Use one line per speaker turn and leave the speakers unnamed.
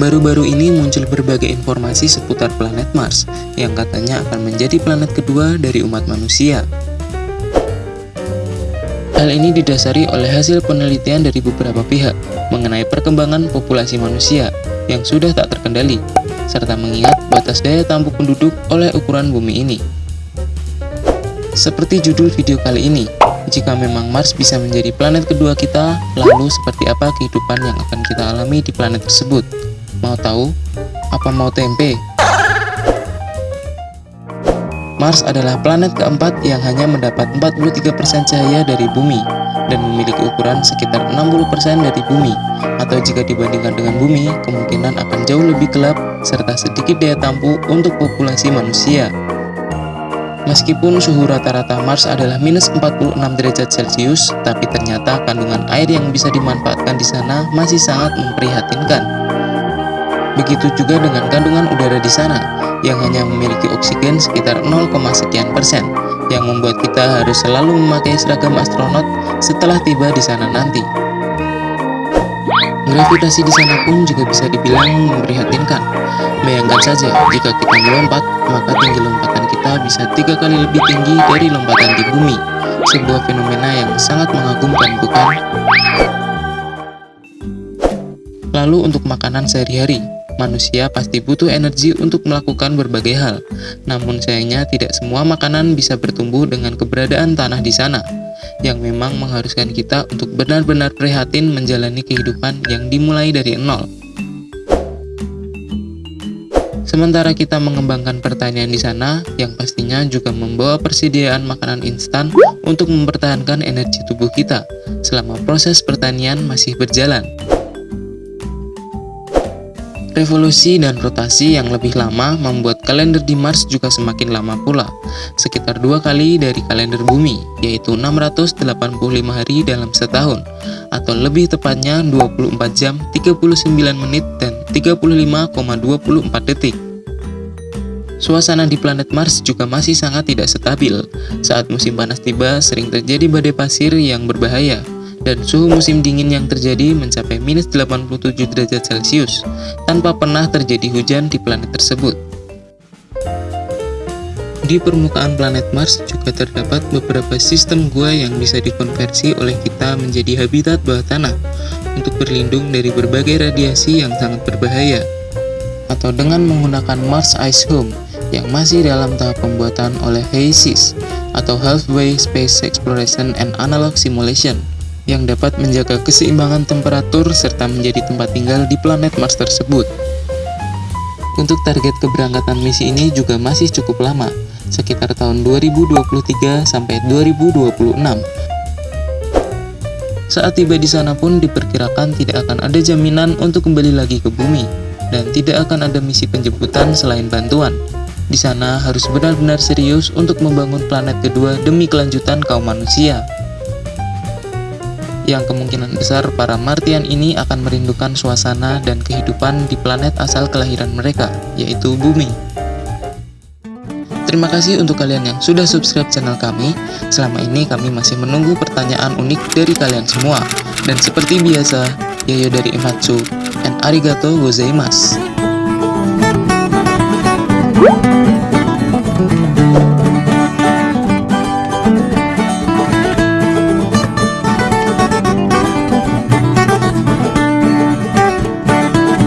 Baru-baru ini muncul berbagai informasi seputar planet Mars yang katanya akan menjadi planet kedua dari umat manusia. Hal ini didasari oleh hasil penelitian dari beberapa pihak mengenai perkembangan populasi manusia yang sudah tak terkendali, serta mengingat batas daya tampung penduduk oleh ukuran bumi ini. Seperti judul video kali ini, jika memang Mars bisa menjadi planet kedua kita, lalu seperti apa kehidupan yang akan kita alami di planet tersebut? Mau tahu? Apa mau tempe? Mars adalah planet keempat yang hanya mendapat 43% cahaya dari bumi dan memiliki ukuran sekitar 60% dari bumi atau jika dibandingkan dengan bumi, kemungkinan akan jauh lebih gelap serta sedikit daya tampung untuk populasi manusia. Meskipun suhu rata-rata Mars adalah minus 46 derajat Celcius, tapi ternyata kandungan air yang bisa dimanfaatkan di sana masih sangat memprihatinkan. Begitu juga dengan kandungan udara di sana, yang hanya memiliki oksigen sekitar 0, sekian persen, yang membuat kita harus selalu memakai seragam astronot setelah tiba di sana nanti. Gravitasi di sana pun juga bisa dibilang memprihatinkan. Bayangkan saja, jika kita melompat, maka tinggi lompatan kita bisa tiga kali lebih tinggi dari lompatan di bumi. Sebuah fenomena yang sangat mengagumkan, bukan? Lalu untuk makanan sehari-hari, manusia pasti butuh energi untuk melakukan berbagai hal. Namun sayangnya tidak semua makanan bisa bertumbuh dengan keberadaan tanah di sana, yang memang mengharuskan kita untuk benar-benar prihatin menjalani kehidupan yang dimulai dari nol. Sementara kita mengembangkan pertanian di sana, yang pastinya juga membawa persediaan makanan instan untuk mempertahankan energi tubuh kita selama proses pertanian masih berjalan. Revolusi dan rotasi yang lebih lama membuat kalender di Mars juga semakin lama pula, sekitar dua kali dari kalender bumi, yaitu 685 hari dalam setahun, atau lebih tepatnya 24 jam, 39 menit, dan 35,24 detik. Suasana di planet Mars juga masih sangat tidak stabil. Saat musim panas tiba, sering terjadi badai pasir yang berbahaya, dan suhu musim dingin yang terjadi mencapai minus 87 derajat Celcius, tanpa pernah terjadi hujan di planet tersebut. Di permukaan planet Mars juga terdapat beberapa sistem gua yang bisa dikonversi oleh kita menjadi habitat bawah tanah untuk berlindung dari berbagai radiasi yang sangat berbahaya. Atau dengan menggunakan Mars Ice Home yang masih dalam tahap pembuatan oleh HASIS atau Halfway Space Exploration and Analog Simulation yang dapat menjaga keseimbangan temperatur serta menjadi tempat tinggal di planet Mars tersebut. Untuk target keberangkatan misi ini juga masih cukup lama, sekitar tahun 2023 sampai 2026. Saat tiba di sana pun diperkirakan tidak akan ada jaminan untuk kembali lagi ke bumi, dan tidak akan ada misi penjemputan selain bantuan. Di sana harus benar-benar serius untuk membangun planet kedua demi kelanjutan kaum manusia yang kemungkinan besar para Martian ini akan merindukan suasana dan kehidupan di planet asal kelahiran mereka, yaitu bumi. Terima kasih untuk kalian yang sudah subscribe channel kami. Selama ini kami masih menunggu pertanyaan unik dari kalian semua. Dan seperti biasa, Yayo dari Imatsu, and arigato gozaimasu.